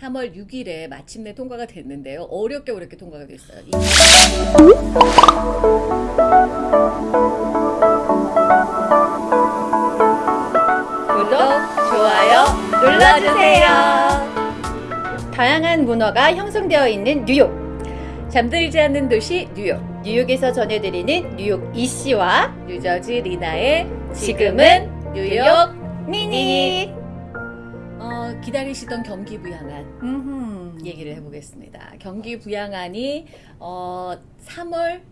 3월 6일에 마침내 통과가 됐는데요. 어렵게 어렵게 통과가 됐어요. 이- 구독, 좋아요 눌러주세요. 다양한 문화가 형성되어 있는 뉴욕. 잠들지 않는 도시 뉴욕. 뉴욕에서 전해드리는 뉴욕 이씨와 뉴저지 리나의 지금은 뉴욕 미니. 어, 기다리시던 경기 부양안 음흠. 얘기를 해보겠습니다. 경기 부양안이 어, 3월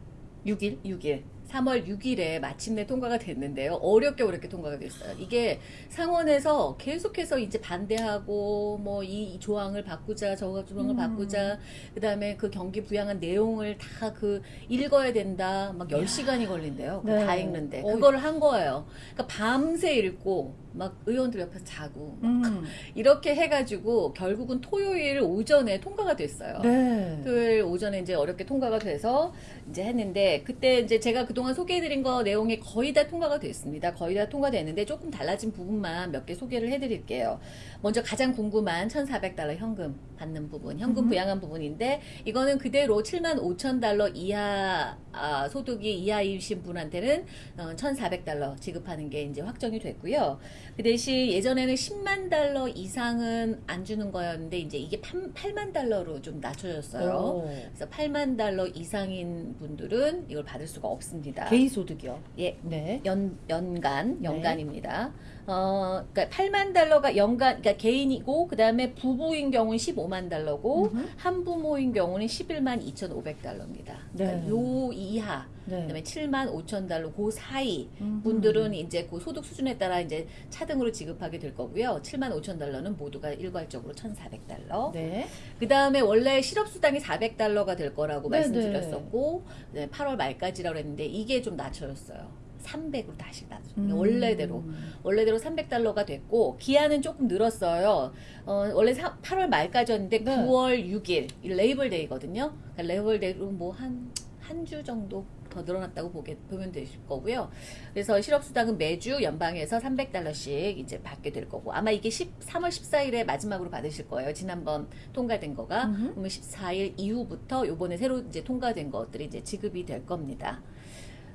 6일. 6일 3월 6일에 마침내 통과가 됐는데요. 어렵게 어렵게 통과가 됐어요. 이게 상원에서 계속해서 이제 반대하고 뭐 이 조항을 바꾸자 저거 조항을 음. 바꾸자 그다음에 그 경기 부양한 내용을 다 그 읽어야 된다. 막 10시간이 걸린대요. 그거 네. 다 읽는데 어. 그거를 한 거예요. 그러니까 밤새 읽고 막 의원들 옆에서 자고 음. 이렇게 해가지고 결국은 토요일 오전에 통과가 됐어요. 네. 토요일 오전에 이제 어렵게 통과가 돼서 이제 했는데 그때 이제 제가 그 동안 소개해드린 거 내용이 거의 다 통과가 됐습니다. 거의 다 통과됐는데 조금 달라진 부분만 몇 개 소개를 해드릴게요. 먼저 가장 궁금한 1,400달러 현금 받는 부분, 현금 음. 부양한 부분인데 이거는 그대로 7만 5천 달러 이하 아, 소득이 이하이신 분한테는 어, 1,400달러 지급하는 게 이제 확정이 됐고요. 그 대신 예전에는 10만 달러 이상은 안 주는 거였는데 이제 이게 8, 만 달러로 좀 낮춰졌어요. 오. 그래서 8만 달러 이상인 분들은 이걸 받을 수가 없습니다. 개인 소득이요. 예. 네. 연, 연간, 네. 연간입니다. 어, 그러니까 8만 달러가 연간, 그러니까 개인이고, 그 다음에 부부인 경우는 15만 달러고, 음흠. 한부모인 경우는 11만 2,500달러입니다. 그러니까 네. 요 이하, 네. 그다음에 7만 5천 달러, 그 사이 음흠. 분들은 이제 그 소득 수준에 따라 이제 차등으로 지급하게 될 거고요. 7만 5천 달러는 모두가 일괄적으로 1,400달러. 네. 그 다음에 원래 실업 수당이 400달러가 될 거라고 네네. 말씀드렸었고, 네, 8월 말까지라고 했는데, 이게 좀 낮춰졌어요. 300으로 다시 낮춰. 음. 원래대로. 원래대로 300달러가 됐고, 기한은 조금 늘었어요. 어, 원래 사- 8월 말까지였는데, 네. 9월 6일, 이 Labor Day거든요. 그러니까 Labor Day로 뭐 한, 한 주 정도 더 늘어났다고 보게, 보면 되실 거고요. 그래서 실업수당은 매주 연방에서 300달러씩 이제 받게 될 거고, 아마 이게 10, 3월 14일에 마지막으로 받으실 거예요. 지난번 통과된 거가. 음흠. 그러면 14일 이후부터 요번에 새로 이제 통과된 것들이 이제 지급이 될 겁니다.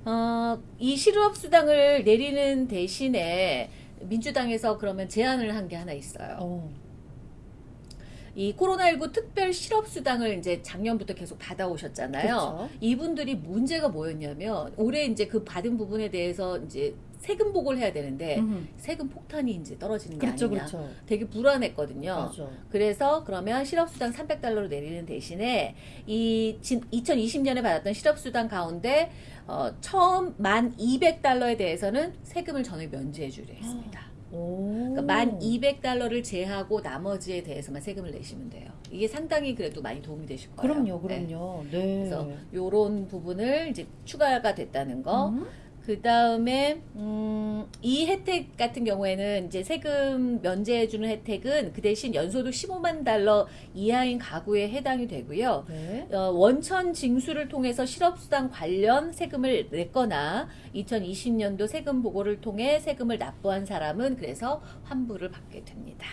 어, 이 실업수당을 내리는 대신에 민주당에서 그러면 제안을 한 게 하나 있어요. 어. 이 코로나19 특별 실업 수당을 이제 작년부터 계속 받아오셨잖아요. 그렇죠. 이분들이 문제가 뭐였냐면 올해 이제 그 받은 부분에 대해서 이제 세금 보고를 해야 되는데 음흠. 세금 폭탄이 이제 떨어지는 게 그렇죠, 아니냐. 그렇죠. 되게 불안했거든요. 맞아. 그래서 그러면 실업수당 300달러로 내리는 대신에 이 2020년에 받았던 실업수당 가운데 어, 처음 만 200달러에 대해서는 세금을 전액 면제해 주려 했습니다. 오. 그러니까 만 200달러를 제하고 나머지에 대해서만 세금을 내시면 돼요. 이게 상당히 그래도 많이 도움이 되실 거예요. 그럼요, 네. 그럼요. 네. 그래서 요런 부분을 이제 추가가 됐다는 거. 음. 그 다음에 음, 이 혜택 같은 경우에는 이제 세금 면제해주는 혜택은 그 대신 연소득 15만 달러 이하인 가구에 해당이 되고요. 네. 어, 원천 징수를 통해서 실업수당 관련 세금을 냈거나 2020년도 세금 보고를 통해 세금을 납부한 사람은 그래서 환불을 받게 됩니다.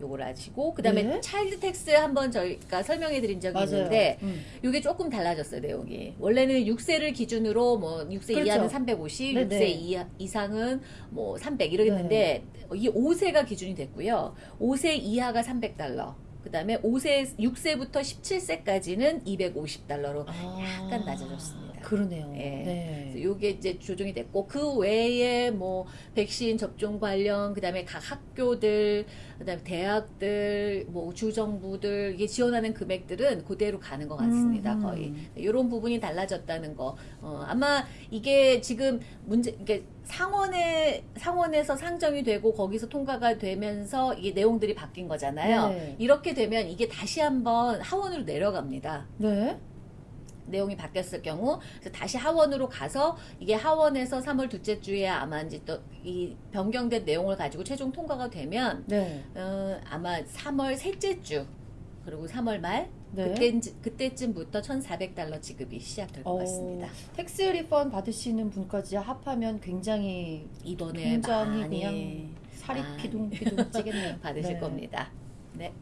요걸 아시고 그다음에 네. child tax 한번 저희가 설명해 드린 적이 맞아요. 있는데 음. 이게 조금 달라졌어요 내용이 원래는 6세를 기준으로 뭐 6세 그렇죠. 이하는 350, 네네. 6세 이하, 이상은 뭐 300 이러겠는데 이 5세가 기준이 됐고요 5세 이하가 300달러 그 다음에 5세 6세부터 17세까지는 250달러로 아. 약간 낮아졌습니다. 그러네요. 예. 네. 요게 이제 조정이 됐고 그 외에 뭐 백신 접종 관련 그 다음에 각 학교들 그다음에 대학들 뭐 주정부들 이게 지원하는 금액들은 그대로 가는 것 같습니다 음. 거의 이런 부분이 달라졌다는 거 어, 아마 이게 지금 문제 이게 상원에 상원에서 상정이 되고 거기서 통과가 되면서 이게 내용들이 바뀐 거잖아요 네. 이렇게 되면 이게 다시 한번 하원으로 내려갑니다. 네. 내용이 바뀌었을 경우 다시 하원으로 가서 이게 하원에서 3월 둘째 주에 아마 이제 또 이 변경된 내용을 가지고 최종 통과가 되면 네. 어, 아마 3월 셋째 주 그리고 3월 말 네. 그때 그때쯤부터 1,400달러 지급이 시작될 것 어, 같습니다. tax refund 받으시는 분까지 합하면 굉장히 이번에 굉장히 많이 그냥 살이 피둥피둥 찌겠네요. 받으실 네. 겁니다. 네.